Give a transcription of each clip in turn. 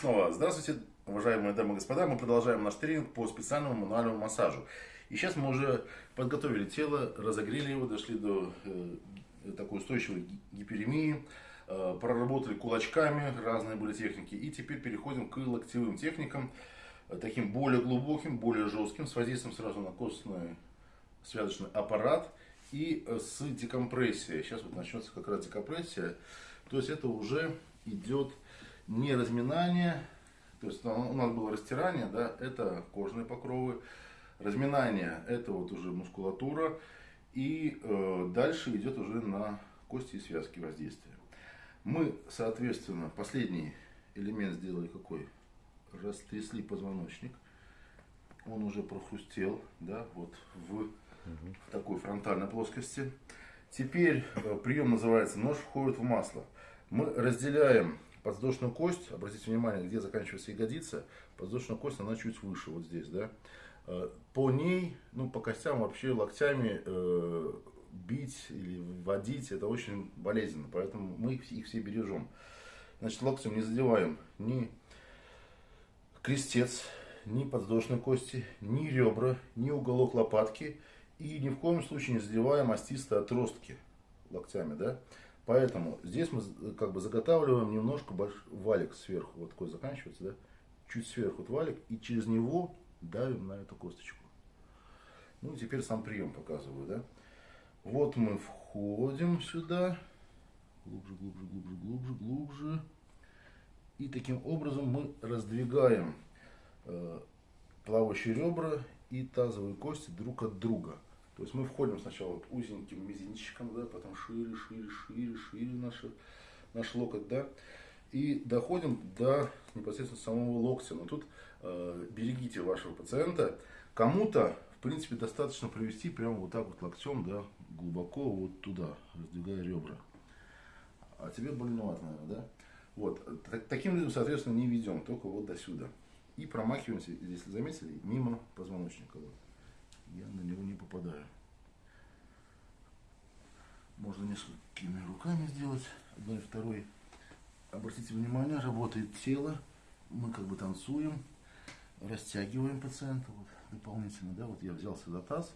снова. Здравствуйте, уважаемые дамы и господа. Мы продолжаем наш тренинг по специальному мануальному массажу. И сейчас мы уже подготовили тело, разогрели его, дошли до э, такой устойчивой гиперемии, э, проработали кулачками, разные были техники. И теперь переходим к локтевым техникам, э, таким более глубоким, более жестким, с воздействием сразу на костный связочный аппарат и э, с декомпрессией. Сейчас вот начнется как раз декомпрессия. То есть это уже идет не разминание, то есть у нас было растирание, да, это кожные покровы, разминание это вот уже мускулатура, и э, дальше идет уже на кости и связки воздействия. Мы, соответственно, последний элемент сделали какой? Растрясли позвоночник, он уже прохрустел, да, вот в, в такой фронтальной плоскости. Теперь э, прием называется нож входит в масло. Мы разделяем подвздошную кость, обратите внимание, где заканчивается ягодица, подвздошная кость, она чуть выше, вот здесь, да. Э, по ней, ну, по костям вообще локтями э, бить или водить, это очень болезненно, поэтому мы их все бережем. Значит, локтем не задеваем ни крестец, ни подвздошной кости, ни ребра, ни уголок лопатки. И ни в коем случае не задеваем остистые отростки локтями, да. Поэтому здесь мы как бы заготавливаем немножко больш... валик сверху, вот такой заканчивается, да, чуть сверху вот валик, и через него давим на эту косточку. Ну, теперь сам прием показываю, да. Вот мы входим сюда, глубже, глубже, глубже, глубже, глубже. И таким образом мы раздвигаем э, плавающие ребра и тазовые кости друг от друга. То есть мы входим сначала вот узеньким мизинчиком, да, потом шире, шире, шире, шире наш, наш локоть, да, и доходим до непосредственно самого локтя. Но тут э, берегите вашего пациента. Кому-то, в принципе, достаточно провести прямо вот так вот локтем, да, глубоко вот туда, раздвигая ребра. А тебе больновато, наверное, да? Вот, так, таким людям, соответственно, не ведем, только вот до сюда. И промахиваемся, если заметили, мимо позвоночника. Вот я на него не попадаю. Можно несколькими руками сделать, одной и второй. Обратите внимание, работает тело, мы как бы танцуем, растягиваем пациента вот, дополнительно, да, вот я взялся за таз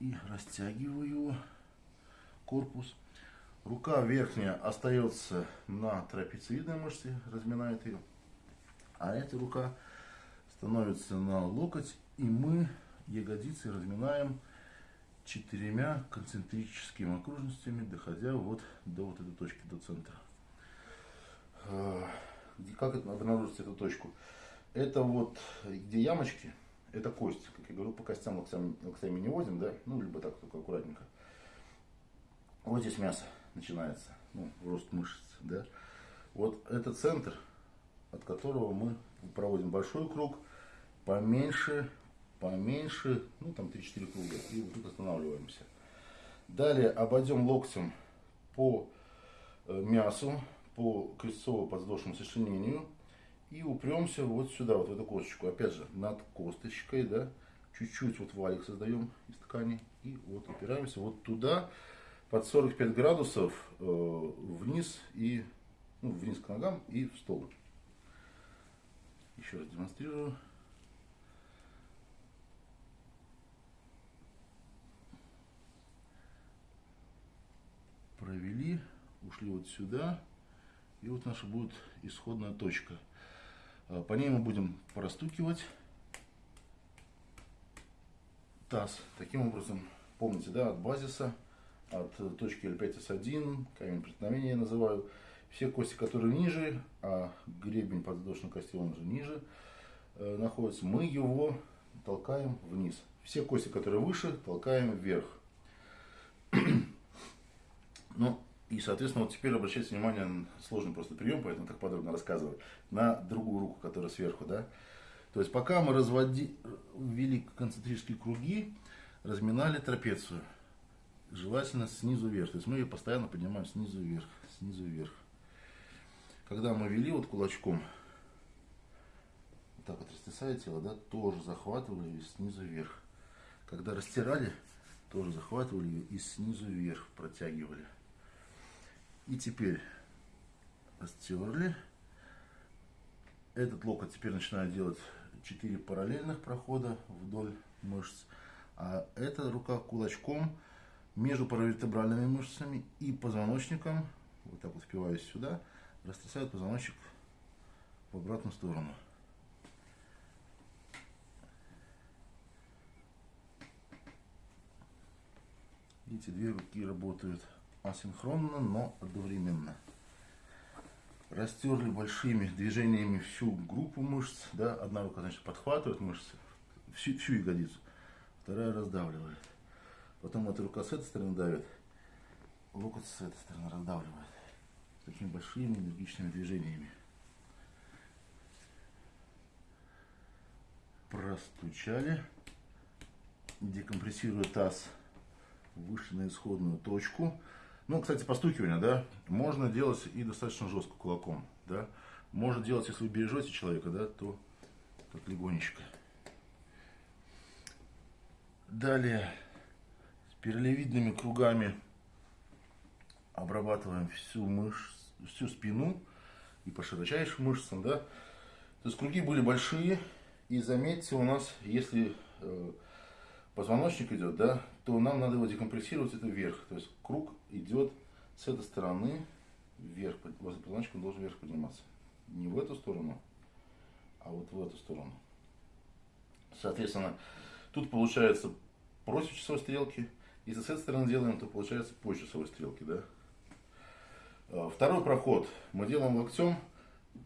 и растягиваю корпус. Рука верхняя остается на трапециевидной мышце, разминает ее, а эта рука становится на локоть, и мы ягодицы разминаем четырьмя концентрическими окружностями, доходя вот до вот этой точки, до центра. А, как это обнаружить эту точку? Это вот, где ямочки, это кость, как я говорю, по костям локтями, локтями не возим, да, ну, либо так, только аккуратненько. Вот здесь мясо начинается, ну, рост мышц, да. Вот это центр, от которого мы проводим большой круг, поменьше поменьше, ну там 3-4 круга, и вот тут останавливаемся. Далее обойдем локтем по э, мясу, по крестцово-подвздошному сочленению и упремся вот сюда, вот в эту косточку. Опять же, над косточкой, да, чуть-чуть вот валик создаем из ткани и вот упираемся вот туда под 45 градусов э, вниз и ну, вниз к ногам и в стол. Еще раз демонстрирую. Ушли вот сюда. И вот наша будет исходная точка. А, по ней мы будем простукивать таз. Таким образом, помните, да, от базиса, от точки L5S1, камень преткновения я называю, все кости, которые ниже, а гребень подвздошной кости, он же ниже, э, находится, мы его толкаем вниз. Все кости, которые выше, толкаем вверх. Ну, и, соответственно, вот теперь обращайте внимание, сложный просто прием, поэтому так подробно рассказываю, на другую руку, которая сверху, да. То есть, пока мы разводи, ввели концентрические круги, разминали трапецию, желательно снизу вверх. То есть, мы ее постоянно поднимаем снизу вверх, снизу вверх. Когда мы вели вот кулачком, вот так вот растесая тело, да, тоже захватывали снизу вверх. Когда растирали, тоже захватывали ее и снизу вверх протягивали. И теперь растерли. Этот локоть теперь начинает делать 4 параллельных прохода вдоль мышц. А эта рука кулачком между паравертебральными мышцами и позвоночником, вот так вот впиваюсь сюда, растрясает позвоночник в обратную сторону. Эти две руки работают асинхронно, но одновременно. Растерли большими движениями всю группу мышц. Да? Одна рука значит, подхватывает мышцы, всю, всю ягодицу, вторая раздавливает. Потом эта рука с этой стороны давит, локоть с этой стороны раздавливает. Такими большими энергичными движениями. Простучали. Декомпрессируя таз выше на исходную точку. Ну, кстати, постукивание, да, можно делать и достаточно жестко кулаком, да. Можно делать, если вы бережете человека, да, то так легонечко. Далее с перелевидными кругами обрабатываем всю мышцу, всю спину и по широчайшим мышцам, да. То есть круги были большие, и заметьте, у нас, если э, позвоночник идет, да, то нам надо его декомпрессировать это вверх. То есть круг идет с этой стороны вверх. Возле позвоночника он должен вверх подниматься. Не в эту сторону, а вот в эту сторону. Соответственно, тут получается против часовой стрелки. Если с этой стороны делаем, то получается по часовой стрелке. Да? А, второй проход мы делаем локтем.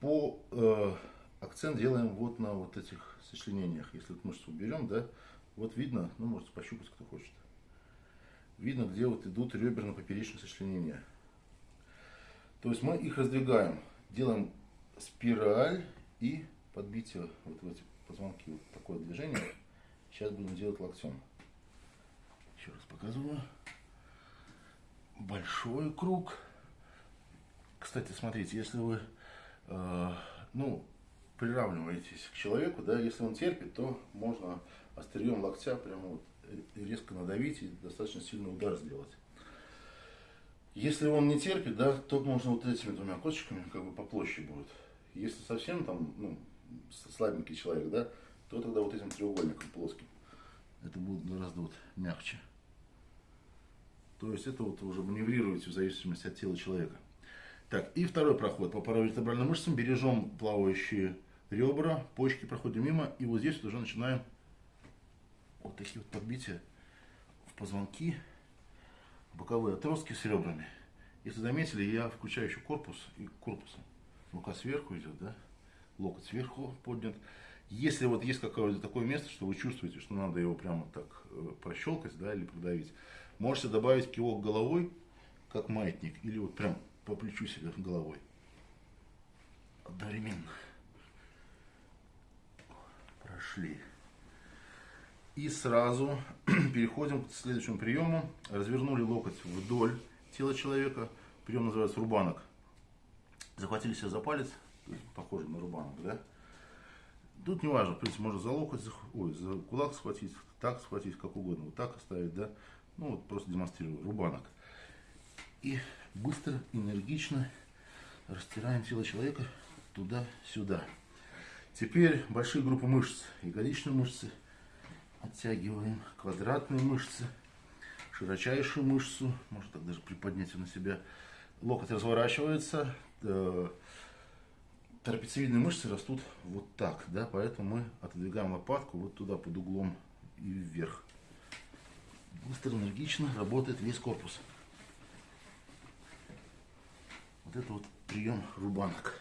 По э, акцент делаем вот на вот этих сочленениях. Если вот мышцу уберем, да, вот видно, ну можете пощупать, кто хочет. Видно, где вот идут реберно-поперечные сочленения. То есть мы их раздвигаем, делаем спираль и подбитие вот в эти позвонки. Вот такое движение. Сейчас будем делать локтем. Еще раз показываю. Большой круг. Кстати, смотрите, если вы э, ну, приравниваетесь к человеку, да, если он терпит, то можно острием локтя прямо вот резко надавить и достаточно сильный удар сделать. Если он не терпит, да, то можно вот этими двумя косточками как бы по площади будет. Если совсем там, ну, слабенький человек, да, то тогда вот этим треугольником плоским. Это будет гораздо вот мягче. То есть это вот уже маневрируете в зависимости от тела человека. Так, и второй проход. По паравертебральным мышцам бережем плавающие ребра, почки проходим мимо. И вот здесь уже начинаем вот такие вот подбития в позвонки, боковые отростки с ребрами. Если заметили, я включаю еще корпус и корпусом. Рука сверху идет, да? Локоть сверху поднят. Если вот есть какое-то такое место, что вы чувствуете, что надо его прямо так э, прощелкать, да, или продавить, можете добавить кивок головой, как маятник, или вот прям по плечу себе головой. Одновременно. Прошли. И сразу переходим к следующему приему. Развернули локоть вдоль тела человека. Прием называется рубанок. Захватили себя за палец, похоже на рубанок, да? Тут не важно, в принципе, можно за локоть, ой, за кулак схватить, так схватить, как угодно, вот так оставить, да? Ну, вот просто демонстрирую, рубанок. И быстро, энергично растираем тело человека туда-сюда. Теперь большие группы мышц, ягодичные мышцы – Оттягиваем квадратные мышцы, широчайшую мышцу, можно так даже приподнять на себя. Локоть разворачивается, э, трапециевидные мышцы растут вот так, да, поэтому мы отодвигаем лопатку вот туда под углом и вверх. Быстро, энергично работает весь корпус. Вот это вот прием рубанок.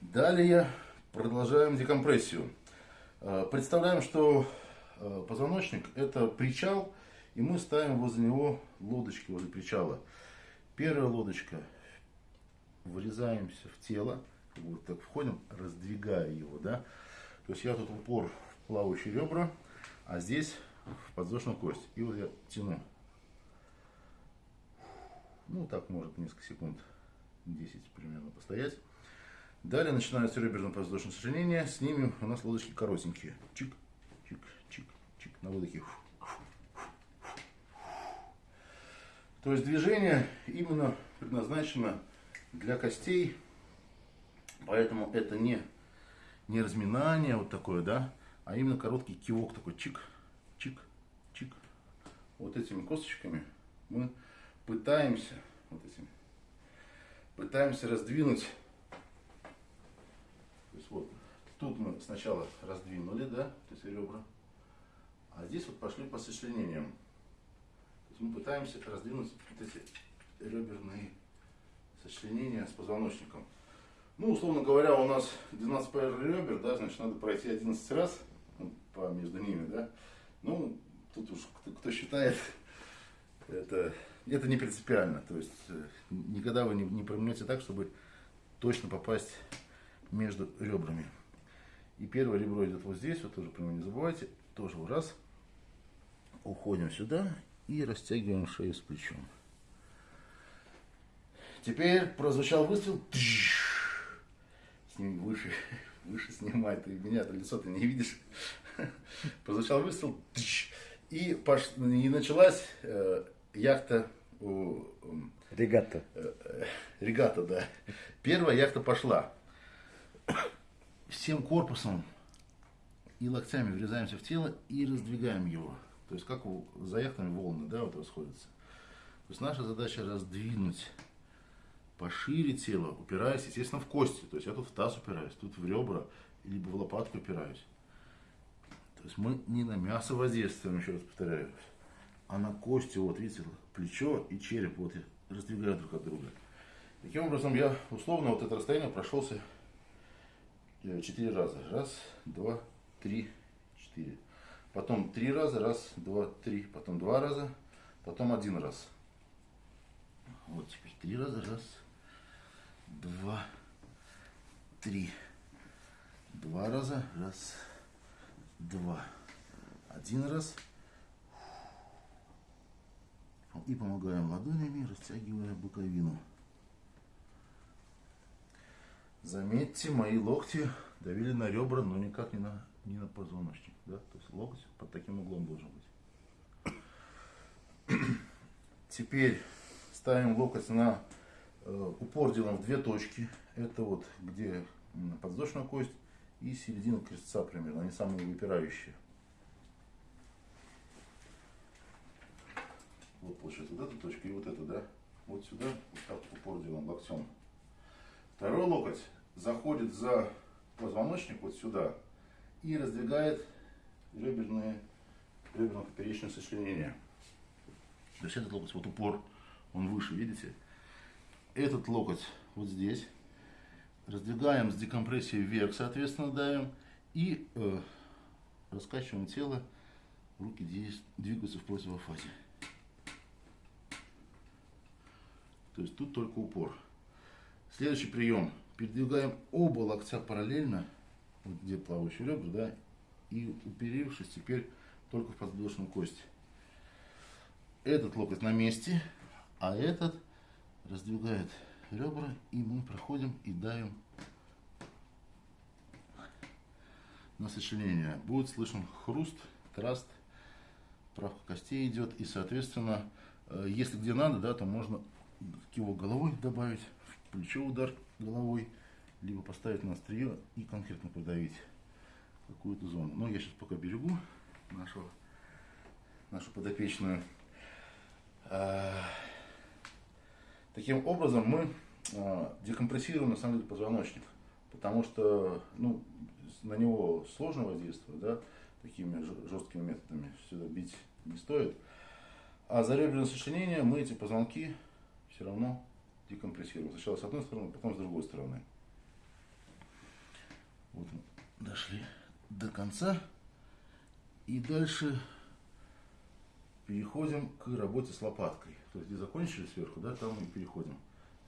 Далее продолжаем декомпрессию. Э, представляем, что Э, позвоночник это причал, и мы ставим возле него лодочки возле причала. Первая лодочка, вырезаемся в тело, вот так входим, раздвигая его, да. То есть я тут упор в плавающие ребра, а здесь в подвздошную кость. И вот я тяну. Ну, так может несколько секунд, 10 примерно постоять. Далее начинается реберно-подвздошное сочленение. С ними у нас лодочки коротенькие. Чик, чик, чик, чик, на выдохе. То есть движение именно предназначено для костей, поэтому это не не разминание вот такое, да, а именно короткий кивок такой, чик, чик, чик. Вот этими косточками мы пытаемся, вот этими, пытаемся раздвинуть. То есть вот, тут мы сначала раздвинули, да, то есть ребра, а здесь вот пошли по сочленениям. То есть мы пытаемся раздвинуть вот эти реберные сочленения с позвоночником. Ну, условно говоря, у нас 12 пар ребер, да, значит, надо пройти 11 раз ну, по между ними, да. Ну, тут уж кто, кто считает, это, это не принципиально. То есть, э, никогда вы не, не промнете так, чтобы точно попасть между ребрами. И первое ребро идет вот здесь, вот тоже него не забывайте. Тоже вот раз. Уходим сюда и растягиваем шею с плечом. Теперь прозвучал выстрел. Сними выше, выше снимай, ты меня-то лицо ты не видишь. Прозвучал выстрел. И, пош... и началась э, яхта у... Регата. Э, э, регата, да. Первая яхта пошла. Всем корпусом и локтями врезаемся в тело и раздвигаем его. То есть как за яхтами волны, да, вот расходятся. То есть наша задача раздвинуть пошире тело, упираясь, естественно, в кости. То есть я тут в таз упираюсь, тут в ребра, либо в лопатку упираюсь. То есть мы не на мясо воздействуем, еще раз повторяю, а на кости, вот видите, плечо и череп, вот раздвигают друг от друга. Таким образом, я условно вот это расстояние прошелся четыре раза. Раз, два, три, четыре. Потом три раза, раз, два, три. Потом два раза, потом один раз. Вот теперь три раза, раз, два, три. Два раза. Раз, два. Один раз. И помогаем ладонями, растягивая боковину. Заметьте, мои локти давили на ребра, но никак не на, не на позвоночник. Да? То есть локоть под таким углом должен быть. Теперь ставим локоть на Э, упор делаем в две точки. Это вот где подвздошная кость и середина крестца примерно. Они самые выпирающие. Вот получается вот эта точка и вот эта, да? Вот сюда, вот так упор делаем локтем. Второй локоть заходит за позвоночник вот сюда и раздвигает реберные, реберно-поперечное сочленение. То есть этот локоть, вот упор, он выше, видите? этот локоть вот здесь. Раздвигаем с декомпрессией вверх, соответственно, давим. И э, раскачиваем тело. Руки двигаются в противофазе. То есть тут только упор. Следующий прием. Передвигаем оба локтя параллельно, вот где плавающие ребра, да, и уперевшись теперь только в подвздошную кость. Этот локоть на месте, а этот раздвигает ребра, и мы проходим и давим на сочленение. Будет слышен хруст, траст, правка костей идет, и, соответственно, э, если где надо, да, то можно кивок головой добавить, плечо удар головой, либо поставить на острие и конкретно подавить какую-то зону. Но я сейчас пока берегу нашу, нашу подопечную. А, Таким образом мы а, декомпрессируем на самом деле позвоночник, потому что ну, на него сложно воздействовать, да, такими жесткими методами сюда бить не стоит. А за реберное сочленение мы эти позвонки все равно декомпрессируем. Сначала с одной стороны, потом с другой стороны. Вот мы дошли до конца. И дальше переходим к работе с лопаткой. То есть, где закончили сверху, да, там мы переходим.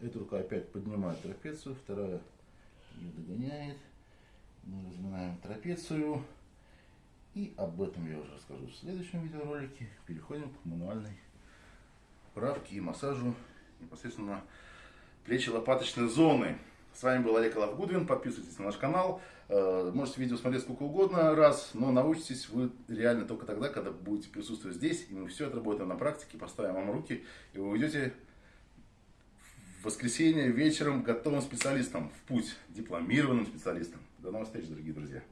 Эта рука опять поднимает трапецию, вторая ее догоняет. Мы разминаем трапецию. И об этом я уже расскажу в следующем видеоролике. Переходим к мануальной правке и массажу непосредственно плечи лопаточной зоны. С вами был Олег Лавгудвин. Подписывайтесь на наш канал. Э, можете видео смотреть сколько угодно раз, но научитесь вы реально только тогда, когда будете присутствовать здесь. И мы все отработаем на практике, поставим вам руки, и вы уйдете в воскресенье вечером готовым специалистом, в путь, дипломированным специалистом. До новых встреч, дорогие друзья.